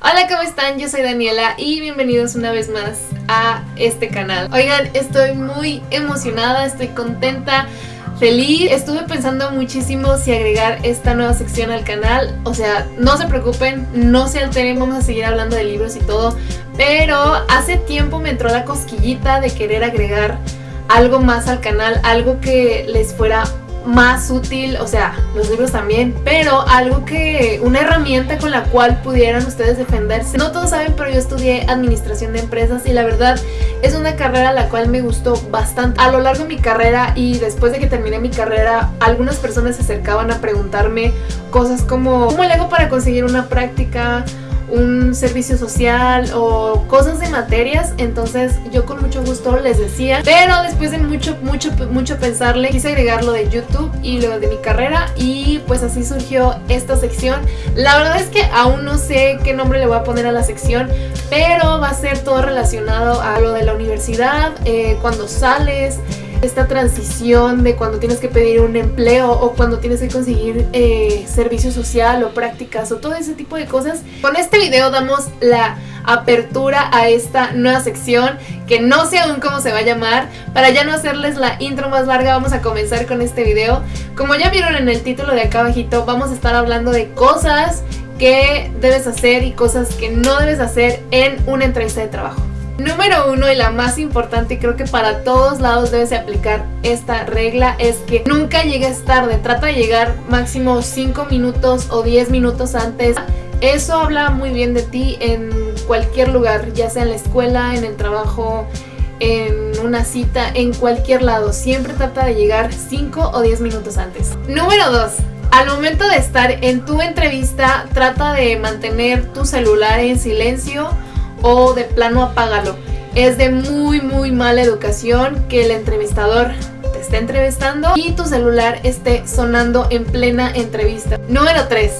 Hola, ¿cómo están? Yo soy Daniela y bienvenidos una vez más a este canal. Oigan, estoy muy emocionada, estoy contenta, feliz. Estuve pensando muchísimo si agregar esta nueva sección al canal. O sea, no se preocupen, no se alteren, vamos a seguir hablando de libros y todo. Pero hace tiempo me entró la cosquillita de querer agregar algo más al canal, algo que les fuera más útil, o sea, los libros también, pero algo que, una herramienta con la cual pudieran ustedes defenderse. No todos saben, pero yo estudié administración de empresas y la verdad es una carrera la cual me gustó bastante. A lo largo de mi carrera y después de que terminé mi carrera, algunas personas se acercaban a preguntarme cosas como ¿cómo le hago para conseguir una práctica? Un servicio social o cosas de materias, entonces yo con mucho gusto les decía, pero después de mucho, mucho, mucho pensarle, quise agregar lo de YouTube y lo de mi carrera y pues así surgió esta sección. La verdad es que aún no sé qué nombre le voy a poner a la sección, pero va a ser todo relacionado a lo de la universidad, eh, cuando sales, esta transición de cuando tienes que pedir un empleo o cuando tienes que conseguir eh, servicio social o prácticas o todo ese tipo de cosas. Con este video damos la apertura a esta nueva sección que no sé aún cómo se va a llamar. Para ya no hacerles la intro más larga vamos a comenzar con este video. Como ya vieron en el título de acá abajito vamos a estar hablando de cosas que debes hacer y cosas que no debes hacer en una entrevista de trabajo. Número uno y la más importante, y creo que para todos lados debes aplicar esta regla, es que nunca llegues tarde. Trata de llegar máximo 5 minutos o 10 minutos antes. Eso habla muy bien de ti en cualquier lugar, ya sea en la escuela, en el trabajo, en una cita, en cualquier lado. Siempre trata de llegar 5 o 10 minutos antes. Número 2. Al momento de estar en tu entrevista, trata de mantener tu celular en silencio o de plano apágalo. Es de muy muy mala educación que el entrevistador te esté entrevistando y tu celular esté sonando en plena entrevista. Número 3.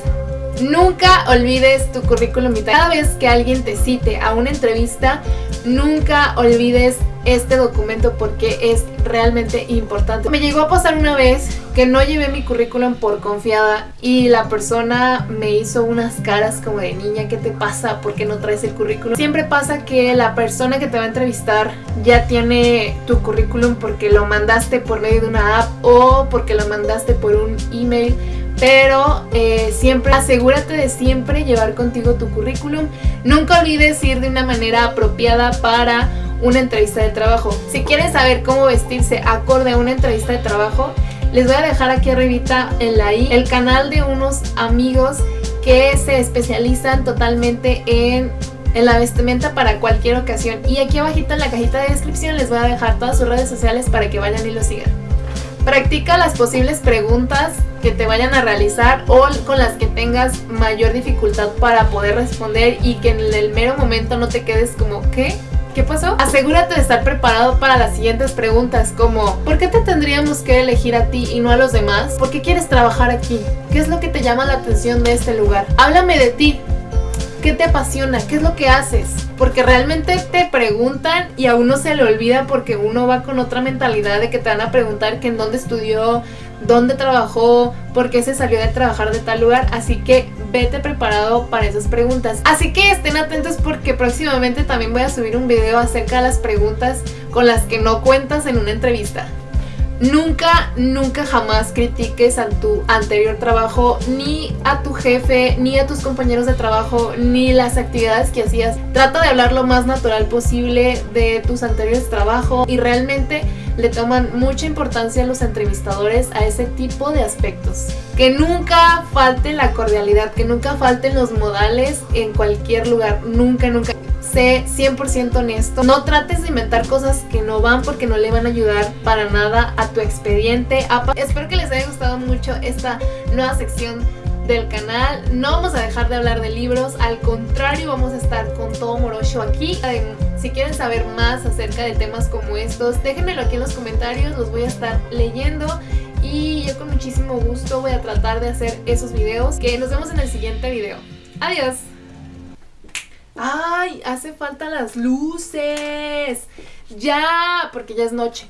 Nunca olvides tu currículum vitae. Cada vez que alguien te cite a una entrevista, nunca olvides este documento porque es realmente importante. Me llegó a pasar una vez que no llevé mi currículum por confiada y la persona me hizo unas caras como de niña, ¿qué te pasa? ¿Por qué no traes el currículum? Siempre pasa que la persona que te va a entrevistar ya tiene tu currículum porque lo mandaste por medio de una app o porque lo mandaste por un email pero eh, siempre asegúrate de siempre llevar contigo tu currículum. Nunca olvides ir de una manera apropiada para una entrevista de trabajo. Si quieres saber cómo vestirse acorde a una entrevista de trabajo, les voy a dejar aquí arribita en la i el canal de unos amigos que se especializan totalmente en, en la vestimenta para cualquier ocasión. Y aquí abajito en la cajita de descripción les voy a dejar todas sus redes sociales para que vayan y lo sigan. Practica las posibles preguntas que te vayan a realizar o con las que tengas mayor dificultad para poder responder y que en el mero momento no te quedes como ¿qué? ¿Qué pasó? Asegúrate de estar preparado para las siguientes preguntas como ¿Por qué te tendríamos que elegir a ti y no a los demás? ¿Por qué quieres trabajar aquí? ¿Qué es lo que te llama la atención de este lugar? Háblame de ti. ¿Qué te apasiona? ¿Qué es lo que haces? Porque realmente te preguntan y a uno se le olvida porque uno va con otra mentalidad de que te van a preguntar que en dónde estudió, dónde trabajó, por qué se salió de trabajar de tal lugar, así que vete preparado para esas preguntas. Así que estén atentos porque próximamente también voy a subir un video acerca de las preguntas con las que no cuentas en una entrevista. Nunca, nunca jamás critiques a tu anterior trabajo, ni a tu jefe, ni a tus compañeros de trabajo, ni las actividades que hacías. Trata de hablar lo más natural posible de tus anteriores trabajos y realmente le toman mucha importancia a los entrevistadores a ese tipo de aspectos. Que nunca falte la cordialidad, que nunca falten los modales en cualquier lugar, nunca, nunca. Sé 100% honesto, no trates de inventar cosas que no van porque no le van a ayudar para nada a tu expediente. Espero que les haya gustado mucho esta nueva sección del canal. No vamos a dejar de hablar de libros, al contrario vamos a estar con todo morocho aquí. Si quieren saber más acerca de temas como estos, déjenmelo aquí en los comentarios, los voy a estar leyendo. Y yo con muchísimo gusto voy a tratar de hacer esos videos. Que nos vemos en el siguiente video. Adiós. ¡Ay! Hace falta las luces. Ya, porque ya es noche.